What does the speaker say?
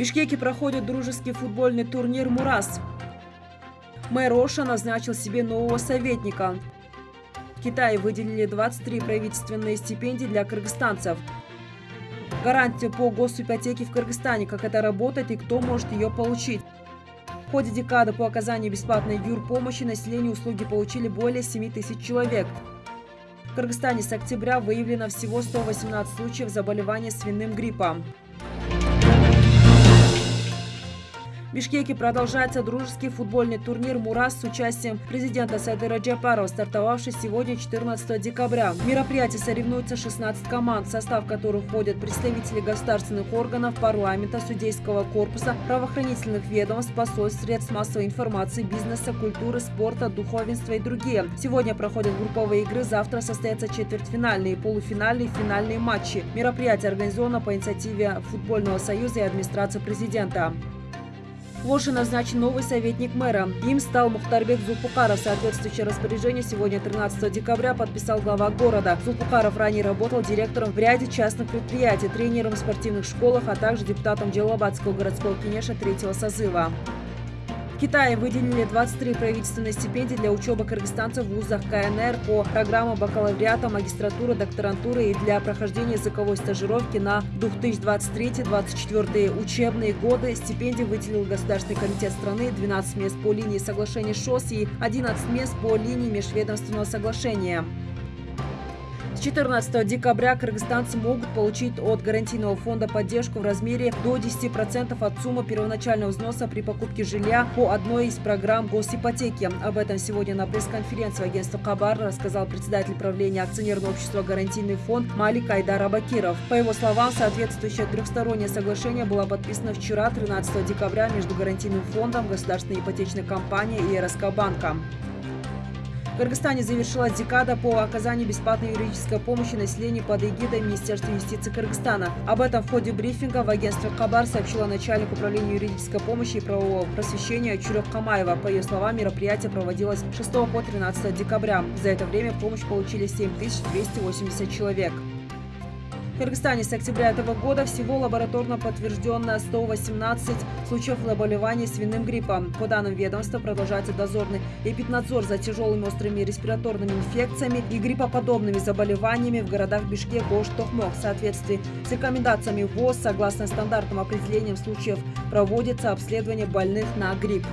Бишкеке проходит дружеский футбольный турнир «Мурас». Мэр Оша назначил себе нового советника. В Китае выделили 23 правительственные стипендии для кыргызстанцев. Гарантия по госипотеке в Кыргызстане, как это работает и кто может ее получить. В ходе декады по оказанию бесплатной юрпомощи населению услуги получили более 7 тысяч человек. В Кыргызстане с октября выявлено всего 118 случаев заболевания свиным гриппом. В Бишкеке продолжается дружеский футбольный турнир «Мурас» с участием президента Садыра Джапарова, стартовавший сегодня 14 декабря. В мероприятии соревнуются 16 команд, в состав которых входят представители государственных органов, парламента, судейского корпуса, правоохранительных ведомств, посольств, средств массовой информации, бизнеса, культуры, спорта, духовенства и другие. Сегодня проходят групповые игры, завтра состоятся четвертьфинальные, полуфинальные и финальные матчи. Мероприятие организовано по инициативе Футбольного союза и администрации президента. В Оше назначен новый советник мэра. Им стал Мухтарбек Зулпукаров. Соответствующее распоряжение сегодня, 13 декабря, подписал глава города. Зулпукаров ранее работал директором в ряде частных предприятий, тренером в спортивных школах, а также депутатом Джалабадского городского кинеша третьего созыва. Китае выделили 23 правительственные стипендии для учебы кыргызстанцев в вузах КНР по программам бакалавриата, магистратуры, докторантуры и для прохождения языковой стажировки на 2023-2024 учебные годы. Стипендии выделил Государственный комитет страны 12 мест по линии соглашения ШОС и 11 мест по линии межведомственного соглашения. С 14 декабря кыргызстанцы могут получить от гарантийного фонда поддержку в размере до 10% от суммы первоначального взноса при покупке жилья по одной из программ госипотеки. Об этом сегодня на пресс-конференции агентства Хабар рассказал председатель правления акционерного общества «Гарантийный фонд» Малик Айдар Абакиров. По его словам, соответствующее трехстороннее соглашение было подписано вчера, 13 декабря, между гарантийным фондом, государственной ипотечной компанией и РСК банком. Кыргызстане завершилась декада по оказанию бесплатной юридической помощи населению под эгидой Министерства юстиции Кыргызстана. Об этом в ходе брифинга в агентстве Хабар сообщила начальник управления юридической помощи и правового просвещения Чурек Камаева. По ее словам, мероприятие проводилось с 6 по 13 декабря. За это время помощь получили 7280 человек. Кыргызстане с октября этого года всего лабораторно подтверждено 118 случаев заболевания свиным гриппом. По данным ведомства, продолжается дозорный эпиднадзор за тяжелыми острыми респираторными инфекциями и гриппоподобными заболеваниями в городах Бишкек, Ош, Тохмок. В соответствии с рекомендациями ВОЗ, согласно стандартным определениям случаев, проводится обследование больных на грипп.